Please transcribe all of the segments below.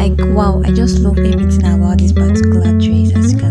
like wow i just love everything about this particular dress. As you can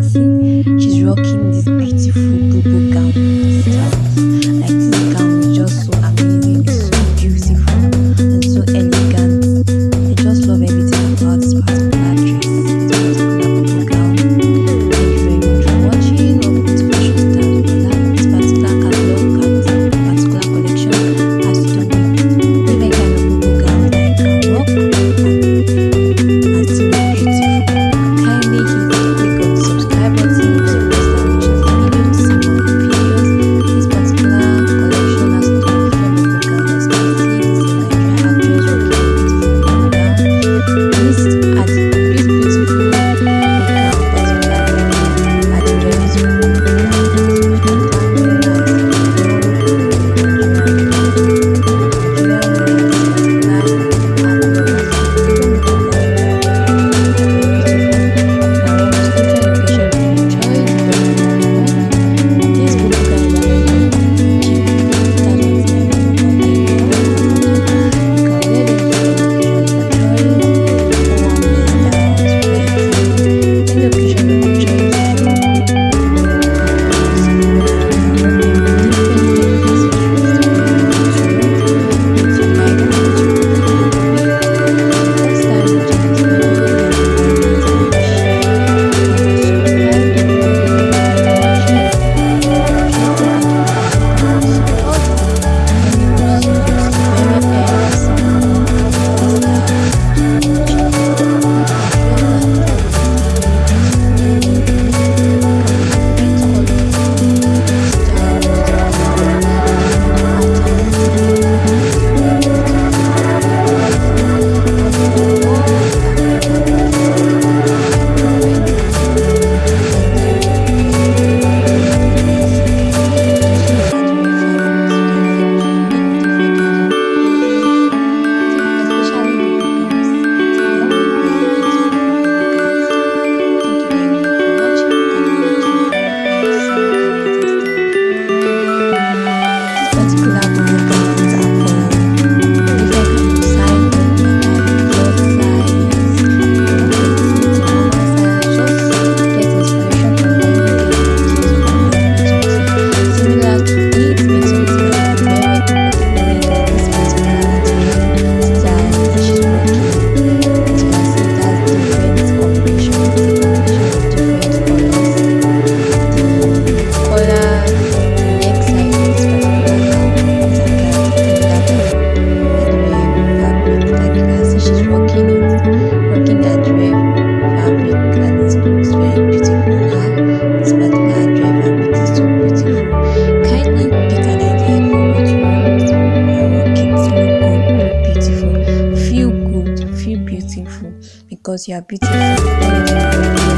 because you are beautiful.